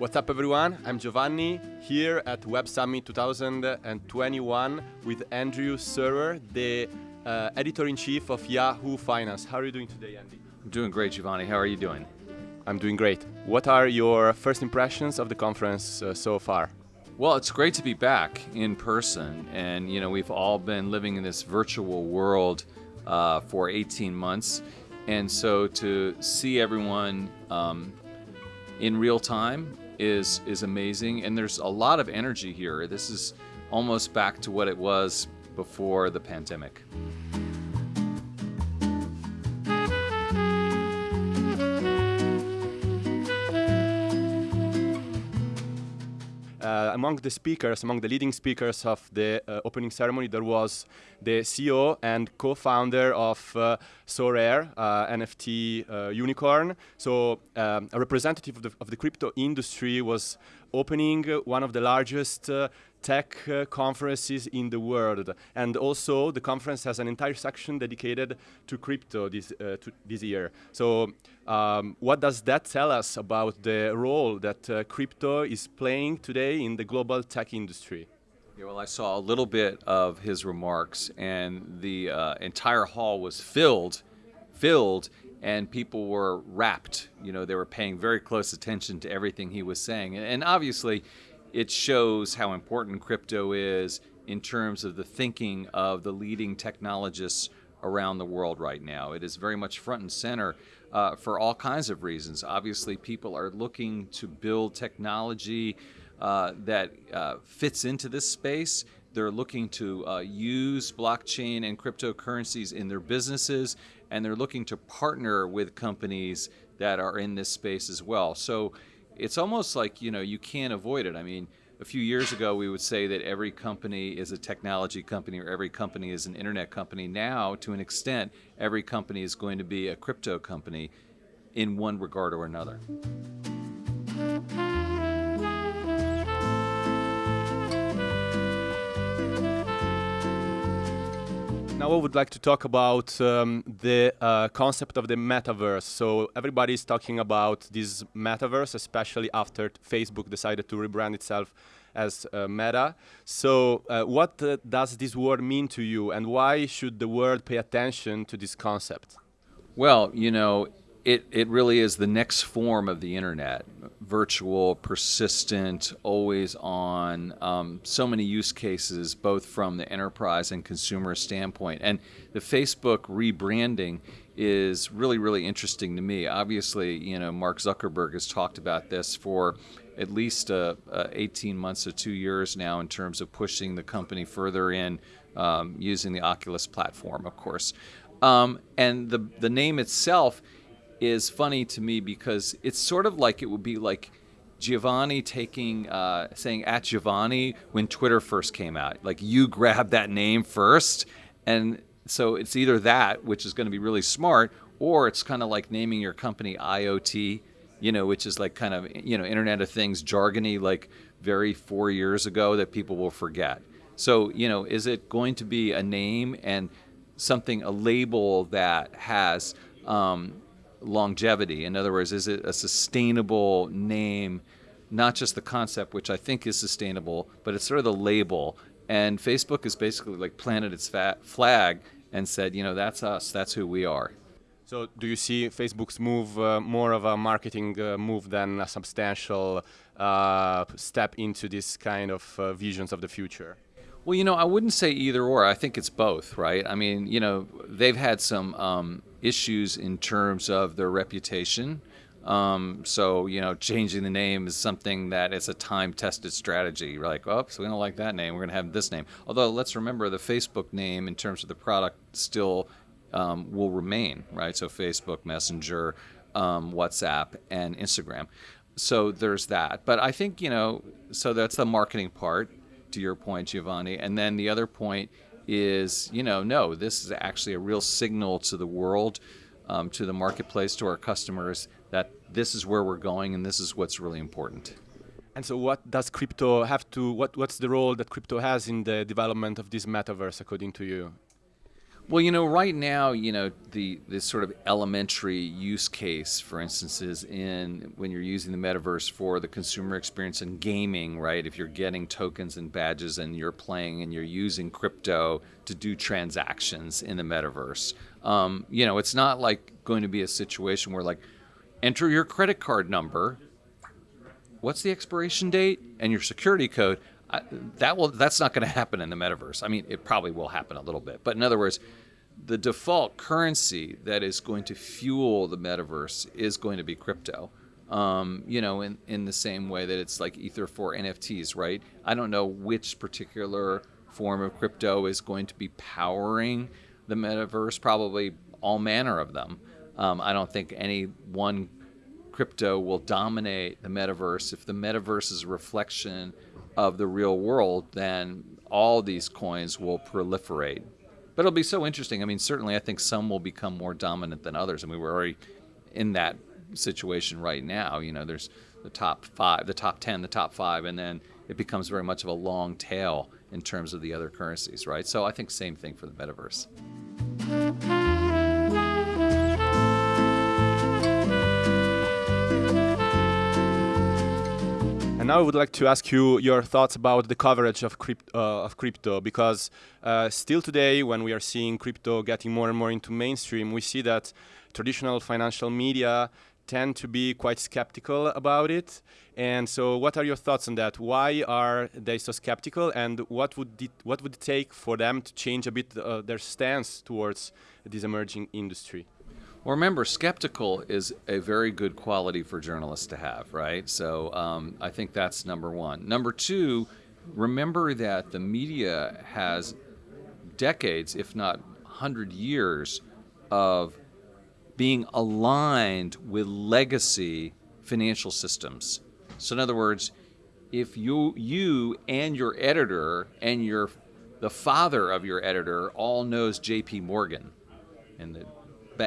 What's up everyone? I'm Giovanni here at Web Summit 2021 with Andrew Serwer, the uh, editor-in-chief of Yahoo Finance. How are you doing today, Andy? I'm doing great, Giovanni. How are you doing? I'm doing great. What are your first impressions of the conference uh, so far? Well, it's great to be back in person, and you know we've all been living in this virtual world uh, for 18 months, and so to see everyone um, in real time is is amazing, and there's a lot of energy here. This is almost back to what it was before the pandemic. Among the speakers, among the leading speakers of the uh, opening ceremony, there was the CEO and co-founder of uh, Sorare, uh, NFT uh, unicorn. So um, a representative of the, of the, crypto industry was opening one of the largest uh, tech uh, conferences in the world. And also the conference has an entire section dedicated to crypto this, uh, to this year. So um, what does that tell us about the role that uh, crypto is playing today in the global tech industry? Yeah, well, I saw a little bit of his remarks, and the uh, entire hall was filled, filled, and people were rapt. You know, they were paying very close attention to everything he was saying, and obviously, it shows how important crypto is in terms of the thinking of the leading technologists around the world right now. It is very much front and center uh, for all kinds of reasons. Obviously, people are looking to build technology uh, that uh, fits into this space. They're looking to uh, use blockchain and cryptocurrencies in their businesses, and they're looking to partner with companies that are in this space as well. So it's almost like you know you can't avoid it. I mean, a few years ago we would say that every company is a technology company or every company is an internet company. Now, to an extent, every company is going to be a crypto company in one regard or another. Now I would like to talk about um, the uh, concept of the metaverse. So everybody is talking about this metaverse, especially after Facebook decided to rebrand itself as uh, Meta. So uh, what uh, does this word mean to you and why should the world pay attention to this concept? Well, you know, it, it really is the next form of the internet virtual, persistent, always on, um, so many use cases, both from the enterprise and consumer standpoint. And the Facebook rebranding is really, really interesting to me. Obviously, you know, Mark Zuckerberg has talked about this for at least uh, uh, 18 months or two years now in terms of pushing the company further in um, using the Oculus platform, of course. Um, and the, the name itself is funny to me because it's sort of like it would be like Giovanni taking uh, saying at Giovanni when Twitter first came out. Like you grab that name first, and so it's either that, which is going to be really smart, or it's kind of like naming your company IoT, you know, which is like kind of you know Internet of Things jargony, like very four years ago that people will forget. So you know, is it going to be a name and something a label that has um, longevity? In other words, is it a sustainable name, not just the concept, which I think is sustainable, but it's sort of the label. And Facebook has basically like planted its flag and said, you know, that's us, that's who we are. So, do you see Facebook's move uh, more of a marketing uh, move than a substantial uh, step into this kind of uh, visions of the future? Well, you know, I wouldn't say either or. I think it's both, right? I mean, you know, they've had some um, issues in terms of their reputation. Um, so, you know, changing the name is something that is a time tested strategy. You're like, oh, so we don't like that name. We're going to have this name. Although, let's remember the Facebook name in terms of the product still um, will remain, right? So, Facebook, Messenger, um, WhatsApp, and Instagram. So, there's that. But I think, you know, so that's the marketing part, to your point, Giovanni. And then the other point is, you know, no, this is actually a real signal to the world, um, to the marketplace, to our customers that this is where we're going and this is what's really important. And so, what does crypto have to? What what's the role that crypto has in the development of this metaverse, according to you? Well, you know, right now, you know, the this sort of elementary use case, for instance, is in when you're using the metaverse for the consumer experience in gaming, right? If you're getting tokens and badges and you're playing and you're using crypto to do transactions in the metaverse, um, you know, it's not like going to be a situation where like enter your credit card number, what's the expiration date, and your security code. I, that will that's not going to happen in the metaverse. I mean, it probably will happen a little bit, but in other words, the default currency that is going to fuel the metaverse is going to be crypto. Um, you know, in, in the same way that it's like Ether for NFTs, right? I don't know which particular form of crypto is going to be powering the metaverse, probably all manner of them. Um, I don't think any one crypto will dominate the metaverse. If the metaverse is a reflection of the real world, then all these coins will proliferate. But it'll be so interesting. I mean, certainly, I think some will become more dominant than others. I mean, we're already in that situation right now. You know, there's the top five, the top 10, the top five, and then it becomes very much of a long tail in terms of the other currencies, right? So I think same thing for the metaverse. Now I would like to ask you your thoughts about the coverage of, uh, of crypto because uh, still today, when we are seeing crypto getting more and more into mainstream, we see that traditional financial media tend to be quite skeptical about it. And so, what are your thoughts on that? Why are they so skeptical, and what would it, what would it take for them to change a bit uh, their stance towards this emerging industry? Well, remember, skeptical is a very good quality for journalists to have, right? So um, I think that's number one. Number two, remember that the media has decades, if not 100 years, of being aligned with legacy financial systems. So, in other words, if you you and your editor and your the father of your editor all knows J.P. Morgan, and the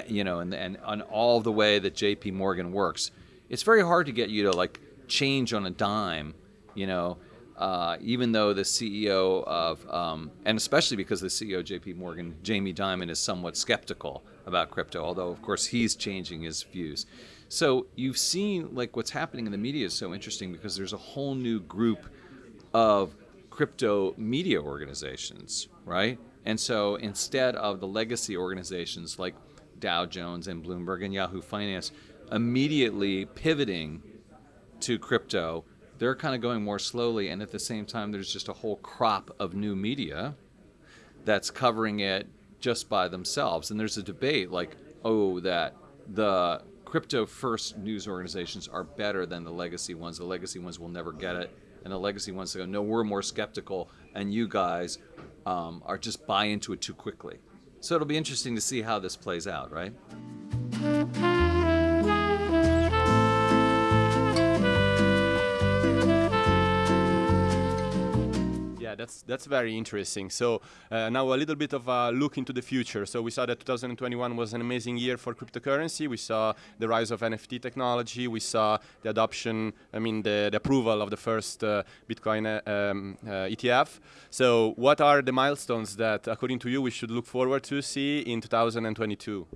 you know, and, and on all the way that J.P. Morgan works, it's very hard to get you to like change on a dime, you know. Uh, even though the CEO of, um, and especially because the CEO of J.P. Morgan, Jamie Dimon, is somewhat skeptical about crypto, although of course he's changing his views. So you've seen like what's happening in the media is so interesting because there's a whole new group of crypto media organizations, right? And so instead of the legacy organizations like Dow Jones and Bloomberg and Yahoo Finance immediately pivoting to crypto, they're kind of going more slowly. And at the same time, there's just a whole crop of new media that's covering it just by themselves. And there's a debate like, oh, that the crypto first news organizations are better than the legacy ones. The legacy ones will never get it. And the legacy ones go, no, we're more skeptical, and you guys um, are just buy into it too quickly. So it'll be interesting to see how this plays out, right? Yeah, that's that's very interesting. So uh, now a little bit of a look into the future. So we saw that 2021 was an amazing year for cryptocurrency. We saw the rise of NFT technology. We saw the adoption. I mean, the, the approval of the first uh, Bitcoin uh, um, uh, ETF. So what are the milestones that, according to you, we should look forward to see in 2022?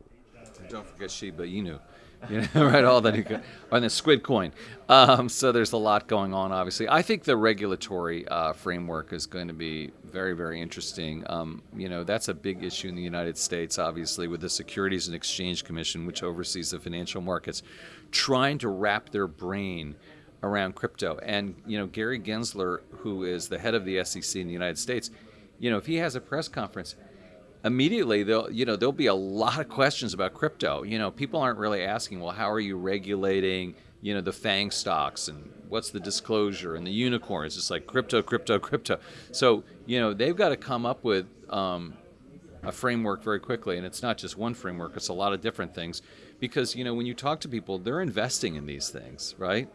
Don't forget Shiba Inu. you know, right? All that on the squid coin. Um, so there's a lot going on. Obviously, I think the regulatory uh, framework is going to be very, very interesting. Um, you know, that's a big issue in the United States, obviously, with the Securities and Exchange Commission, which oversees the financial markets, trying to wrap their brain around crypto. And you know, Gary Gensler, who is the head of the SEC in the United States, you know, if he has a press conference immediately there'll you know there'll be a lot of questions about crypto. You know, people aren't really asking, well, how are you regulating you know the FANG stocks and what's the disclosure and the unicorns? It's like crypto, crypto, crypto. So you know they've got to come up with um, a framework very quickly, and it's not just one framework; it's a lot of different things. Because you know when you talk to people, they're investing in these things, right?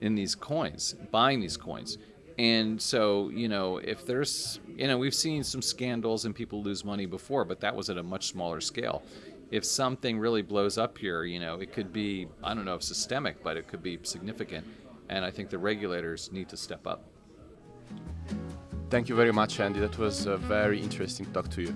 In these coins, buying these coins. And so, you know, if there's, you know, we've seen some scandals and people lose money before, but that was at a much smaller scale. If something really blows up here, you know, it could be, I don't know if systemic, but it could be significant. And I think the regulators need to step up. Thank you very much, Andy. That was a very interesting talk to you.